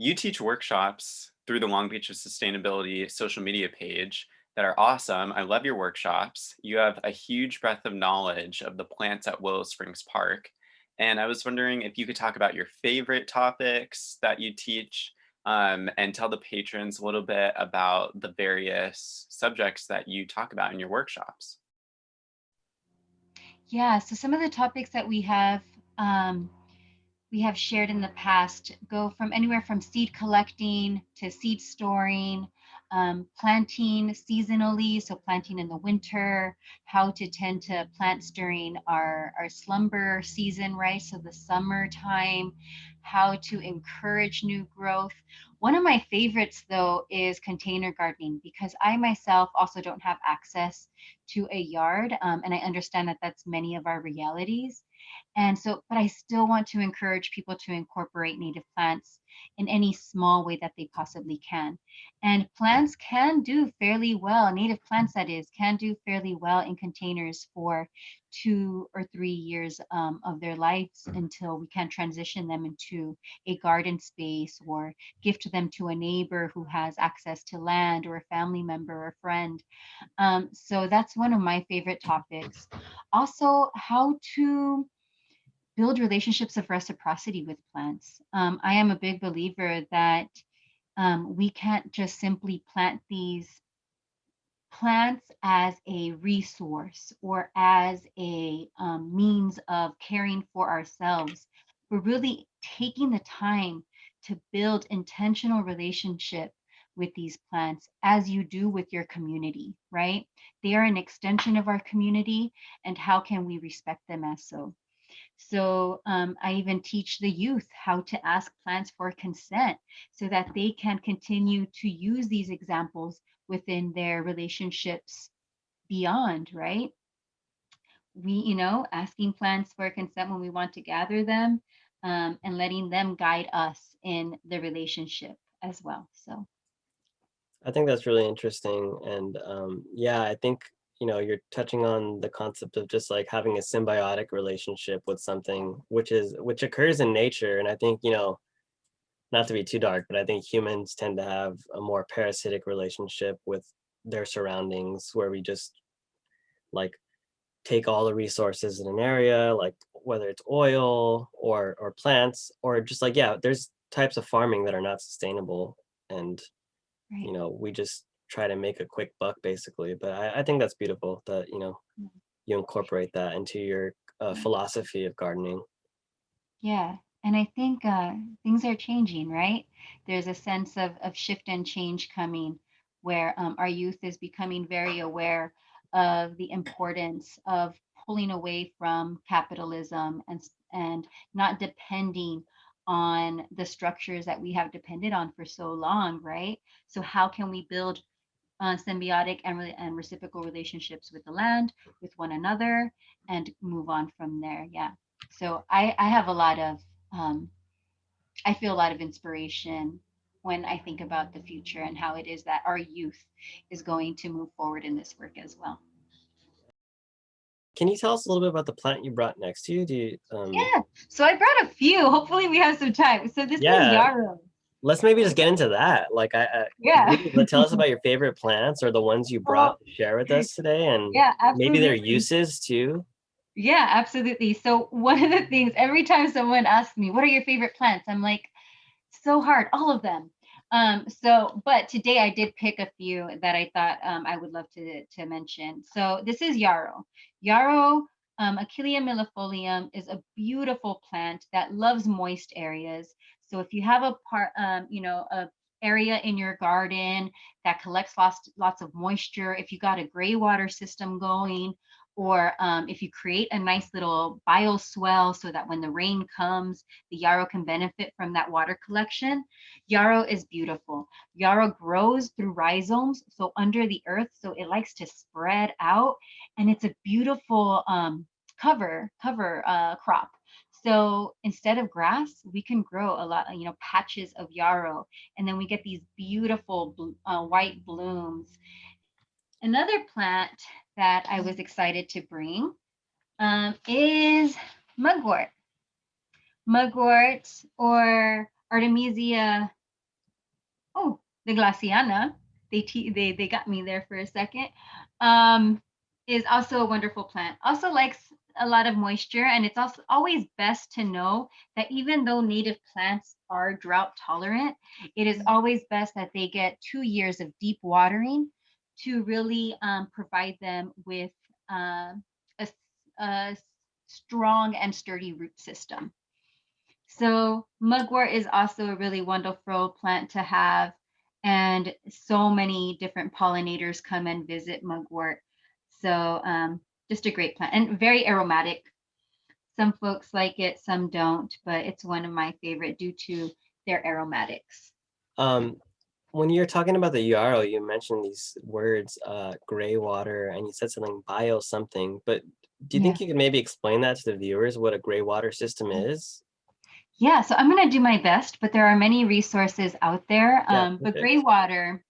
you teach workshops through the Long Beach of Sustainability social media page that are awesome. I love your workshops. You have a huge breadth of knowledge of the plants at Willow Springs Park. And I was wondering if you could talk about your favorite topics that you teach um, and tell the patrons a little bit about the various subjects that you talk about in your workshops. Yeah, so some of the topics that we have um, we have shared in the past go from anywhere from seed collecting to seed storing, um, planting seasonally, so planting in the winter, how to tend to plants during our, our slumber season, right? So the summertime, how to encourage new growth. One of my favorites though is container gardening because I myself also don't have access to a yard um, and I understand that that's many of our realities. And so, but I still want to encourage people to incorporate native plants in any small way that they possibly can. And plants can do fairly well, native plants that is, can do fairly well in containers for two or three years um, of their lives until we can transition them into a garden space or gift them to a neighbor who has access to land or a family member or friend. Um, so that's one of my favorite topics. Also, how to build relationships of reciprocity with plants. Um, I am a big believer that um, we can't just simply plant these plants as a resource or as a um, means of caring for ourselves. We're really taking the time to build intentional relationship with these plants as you do with your community, right? They are an extension of our community and how can we respect them as so? So um, I even teach the youth how to ask plants for consent so that they can continue to use these examples within their relationships beyond, right? We, you know, asking plants for consent when we want to gather them um, and letting them guide us in the relationship as well. So I think that's really interesting. And um, yeah, I think you know, you're touching on the concept of just like having a symbiotic relationship with something which is which occurs in nature. And I think, you know, not to be too dark, but I think humans tend to have a more parasitic relationship with their surroundings where we just like take all the resources in an area, like whether it's oil or or plants or just like, yeah, there's types of farming that are not sustainable. And, right. you know, we just try to make a quick buck basically. But I, I think that's beautiful that, you know, mm. you incorporate that into your uh, philosophy of gardening. Yeah. And I think uh, things are changing, right? There's a sense of, of shift and change coming where um, our youth is becoming very aware of the importance of pulling away from capitalism and, and not depending on the structures that we have depended on for so long, right? So how can we build uh, symbiotic and, re and reciprocal relationships with the land, with one another, and move on from there. Yeah. So I, I have a lot of, um, I feel a lot of inspiration when I think about the future and how it is that our youth is going to move forward in this work as well. Can you tell us a little bit about the plant you brought next to you? Do you um... Yeah, so I brought a few. Hopefully we have some time. So this yeah. is yarrow let's maybe just get into that. Like, I, I yeah, tell us about your favorite plants or the ones you brought to share with us today, and yeah, absolutely. maybe their uses too. Yeah, absolutely. So one of the things every time someone asks me, "What are your favorite plants?" I'm like, so hard, all of them. Um, so, but today I did pick a few that I thought um, I would love to to mention. So this is yarrow. Yarrow um, Achillea millefolium is a beautiful plant that loves moist areas. So if you have a part, um, you know, a area in your garden that collects lots, lots of moisture, if you got a gray water system going, or um, if you create a nice little bioswale so that when the rain comes, the yarrow can benefit from that water collection. Yarrow is beautiful. Yarrow grows through rhizomes, so under the earth, so it likes to spread out, and it's a beautiful um, cover cover uh, crop. So instead of grass, we can grow a lot, you know, patches of yarrow, and then we get these beautiful uh, white blooms. Another plant that I was excited to bring um, is mugwort. Mugwort or Artemisia oh, the Glaciana, they, they, they got me there for a second, um, is also a wonderful plant. Also likes a lot of moisture and it's also always best to know that even though native plants are drought tolerant, it is always best that they get two years of deep watering to really um, provide them with uh, a, a strong and sturdy root system. So mugwort is also a really wonderful plant to have and so many different pollinators come and visit mugwort. So um, just a great plant and very aromatic. Some folks like it, some don't, but it's one of my favorite due to their aromatics. Um, when you're talking about the yarrow, you mentioned these words, uh, gray water, and you said something bio something, but do you Yeah. think you could maybe explain that to the viewers, what a gray water system Mm-hmm. is? Yeah, so I'm going to do my best, but there are many resources out there. Yeah, um, but gray water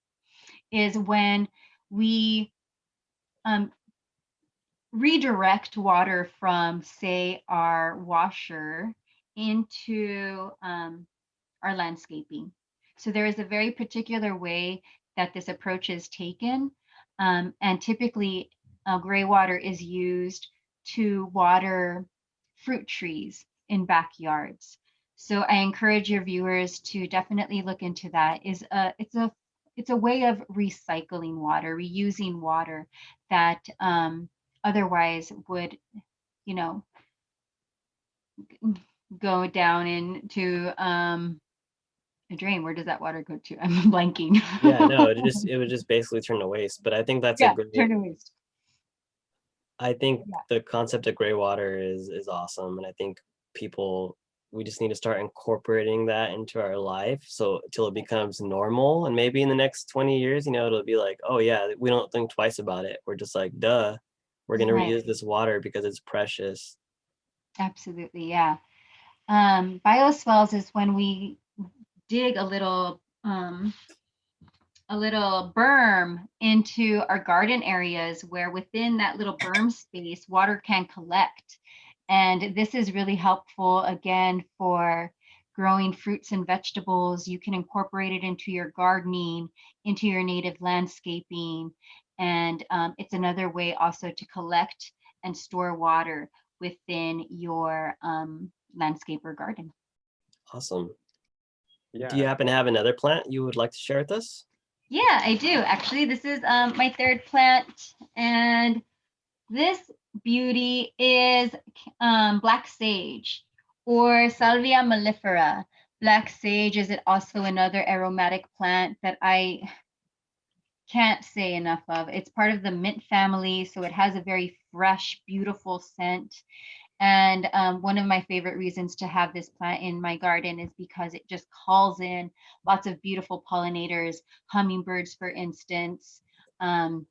is when we um, redirect water from, say, our washer into um, our landscaping. So there is a very particular way that this approach is taken. Um, and typically, uh, gray water is used to water fruit trees in backyards. So I encourage your viewers to definitely look into that. Is a it's a it's a way of recycling water, reusing water that um, otherwise would, you know, go down into um, a drain. Where does that water go to? I'm blanking. Yeah, no, it just it would just basically turn to waste. But I think that's yeah, a great. turn to waste. I think Yeah. the concept of gray water is is awesome, and I think people we just need to start incorporating that into our life so till it becomes normal and maybe in the next 20 years you know it'll be like oh yeah we don't think twice about it we're just like duh we're going Right. to reuse this water because it's precious Absolutely, yeah. Um, bioswales is when we dig a little um, a little berm into our garden areas where within that little berm space, water can collect. And this is really helpful again for growing fruits and vegetables. You can incorporate it into your gardening, into your native landscaping. And um, it's another way also to collect and store water within your um, landscape or garden. awesome Yeah. do you happen to have another plant you would like to share with us Yeah, I do. Actually, this is um, my third plant, and this beauty is um, black sage or Salvia mellifera. Black sage is it also another aromatic plant that I can't say enough of. It's part of the mint family, so it has a very fresh, beautiful scent. And um, one of my favorite reasons to have this plant in my garden is because it just calls in lots of beautiful pollinators, hummingbirds, for instance, um,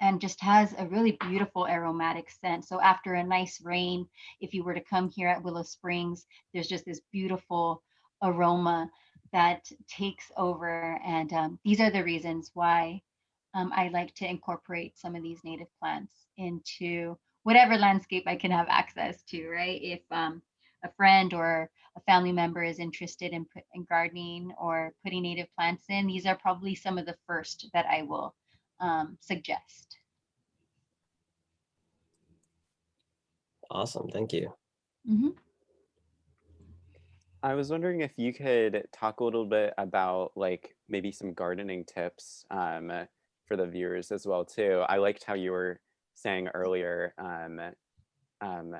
and just has a really beautiful aromatic scent. So after a nice rain, if you were to come here at Willow Springs, there's just this beautiful aroma that takes over. And um, these are the reasons why um, I like to incorporate some of these native plants into whatever landscape I can have access to, right? If um, a friend or a family member is interested in, put, in gardening or putting native plants in, these are probably some of the first that I will um, suggest. awesome thank you Mhm. I was wondering if you could talk a little bit about like maybe some gardening tips um, for the viewers as well too. I liked how you were saying earlier um, um,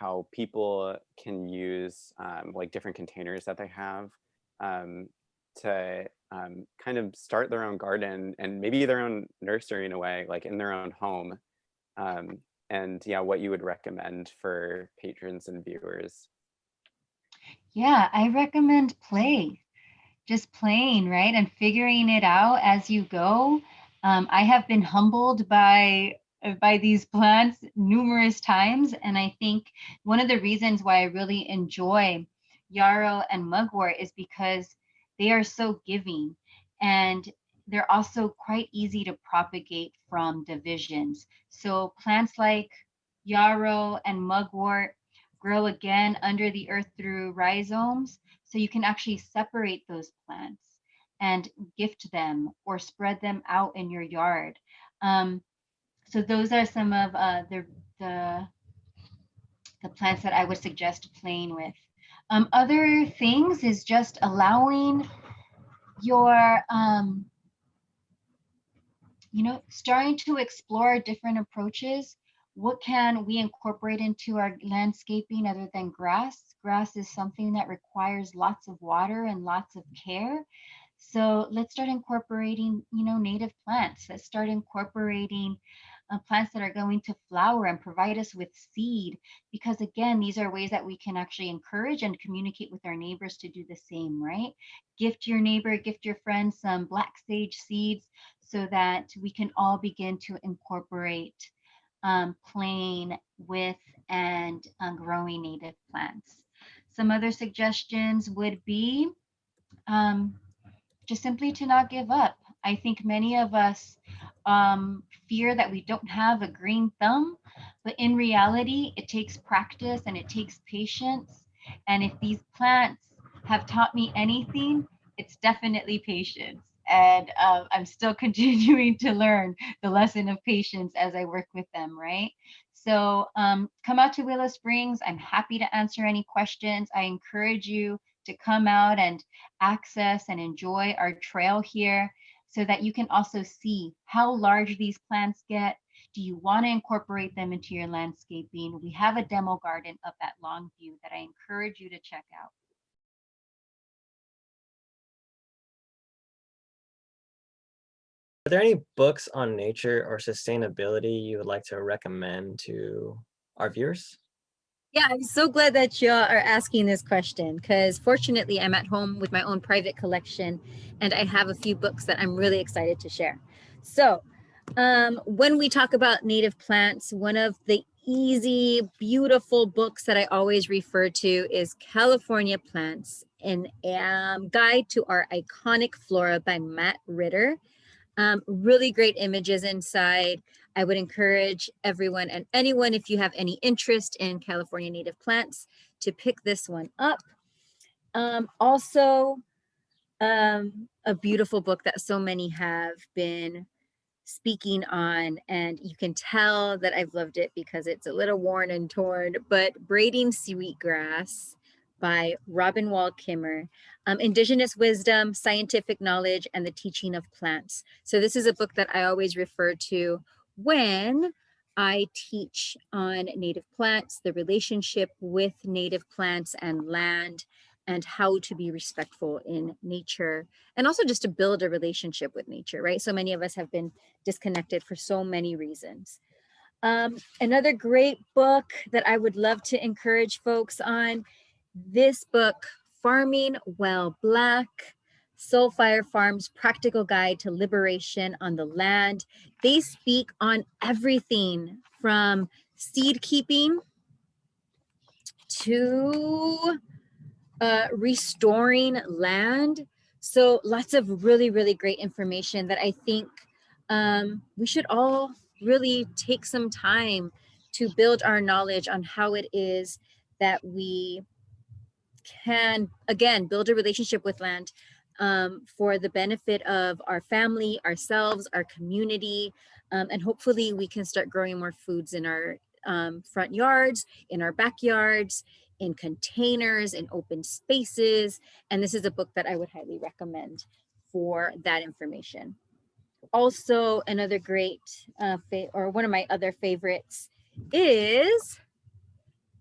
how people can use um, like different containers that they have um, to um, kind of start their own garden and maybe their own nursery in a way, like in their own home. And yeah, what you would recommend for patrons and viewers. Yeah, I recommend play. Just playing, right? And figuring it out as you go. Um, I have been humbled by uh, by these plants numerous times, and I think one of the reasons why I really enjoy yarrow and mugwort is because they are so giving, and they're also quite easy to propagate from divisions. So plants like yarrow and mugwort grow again under the earth through rhizomes. So you can actually separate those plants and gift them or spread them out in your yard. Um, so those are some of uh, the, the, the plants that I would suggest playing with. Um, other things is just allowing your, um, you know, starting to explore different approaches. What can we incorporate into our landscaping other than grass? Grass is something that requires lots of water and lots of care. So let's start incorporating, you know, native plants. Let's start incorporating uh, plants that are going to flower and provide us with seed. Because again, these are ways that we can actually encourage and communicate with our neighbors to do the same, right? Gift your neighbor, gift your friend some black sage seeds so that we can all begin to incorporate um, playing with and um, growing native plants. Some other suggestions would be um, just simply to not give up. I think many of us um, fear that we don't have a green thumb, but in reality, it takes practice and it takes patience. And if these plants have taught me anything, it's definitely patience. And uh, I'm still continuing to learn the lesson of patience as I work with them, right? So um, come out to Willow Springs. I'm happy to answer any questions. I encourage you to come out and access and enjoy our trail here so that you can also see how large these plants get. Do you want to incorporate them into your landscaping? We have a demo garden up at Longview that I encourage you to check out. Are there any books on nature or sustainability you would like to recommend to our viewers? Yeah, I'm so glad that you are asking this question because fortunately I'm at home with my own private collection and I have a few books that I'm really excited to share. So um, when we talk about native plants, one of the easy, beautiful books that I always refer to is California Plants, an um, guide to our iconic flora by Matt Ritter. Um, really great images inside. I would encourage everyone and anyone, if you have any interest in California native plants, to pick this one up. Um, also, um, a beautiful book that so many have been speaking on, and you can tell that I've loved it because it's a little worn and torn, but Braiding Sweetgrass by Robin Wall Kimmerer, um, Indigenous Wisdom, Scientific Knowledge, and the Teaching of Plants. So this is a book that I always refer to when I teach on native plants, the relationship with native plants and land, and how to be respectful in nature, and also just to build a relationship with nature, right? So many of us have been disconnected for so many reasons. Um, another great book that I would love to encourage folks on this book, Farming While Black, Soul Fire Farm's Practical Guide to Liberation on the Land. They speak on everything from seed keeping to uh, restoring land. So lots of really, really great information that I think um, we should all really take some time to build our knowledge on how it is that we can, again, build a relationship with land um, for the benefit of our family, ourselves, our community, um, and hopefully we can start growing more foods in our um, front yards, in our backyards, in containers, in open spaces. And this is a book that I would highly recommend for that information. Also, another great, uh, or one of my other favorites is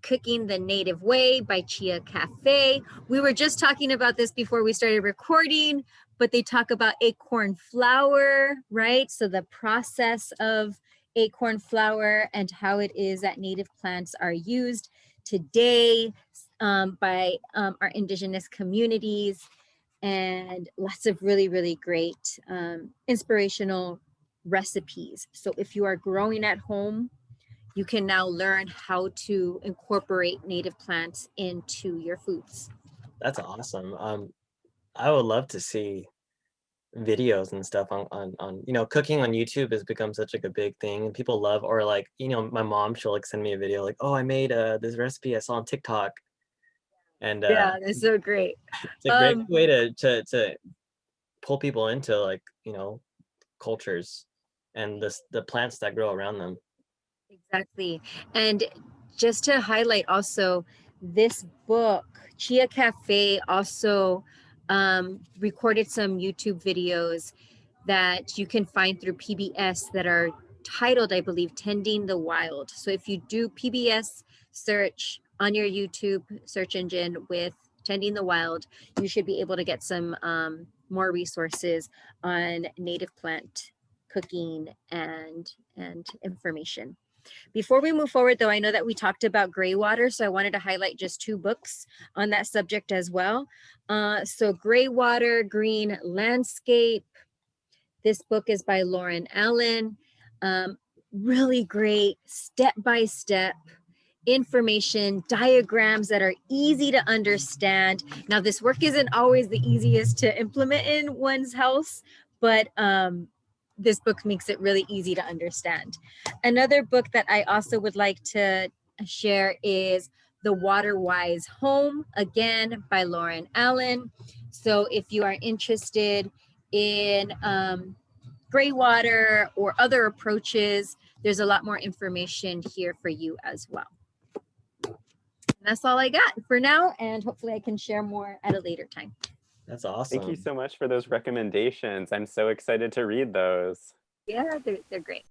Cooking the Native Way by Chia Cafe. We were just talking about this before we started recording, but they talk about acorn flour, right? So the process of acorn flour and how it is that native plants are used today um, by um, our indigenous communities and lots of really, really great um, inspirational recipes. So if you are growing at home, you can now learn how to incorporate native plants into your foods. That's awesome. Um, I would love to see videos and stuff on, on, on, you know, cooking on YouTube has become such like a big thing and people love, or like, you know, my mom, she'll like send me a video like, oh, I made uh, this recipe I saw on TikTok. And uh, yeah, that's so great. It's a great Um, way to, to, to pull people into like, you know, cultures and this the plants that grow around them. Exactly. And just to highlight also, this book, Chia Cafe, also um, recorded some YouTube videos that you can find through PBS that are titled, I believe, Tending the Wild. So if you do PBS search on your YouTube search engine with Tending the Wild, you should be able to get some um, more resources on native plant cooking and and information. Before we move forward though, I know that we talked about gray water, so I wanted to highlight just two books on that subject as well. Uh, so Gray Water, Green Landscape. This book is by Lauren Allen. Um, really great step-by-step information, diagrams that are easy to understand. Now this work isn't always the easiest to implement in one's house, but um, this book makes it really easy to understand. Another book that I also would like to share is The Water Wise Home, again by Lauren Allen. So if you are interested in um, gray water or other approaches, there's a lot more information here for you as well. And that's all I got for now, and hopefully I can share more at a later time. That's awesome. Thank you so much for those recommendations. I'm so excited to read those. Yeah, they're, they're great.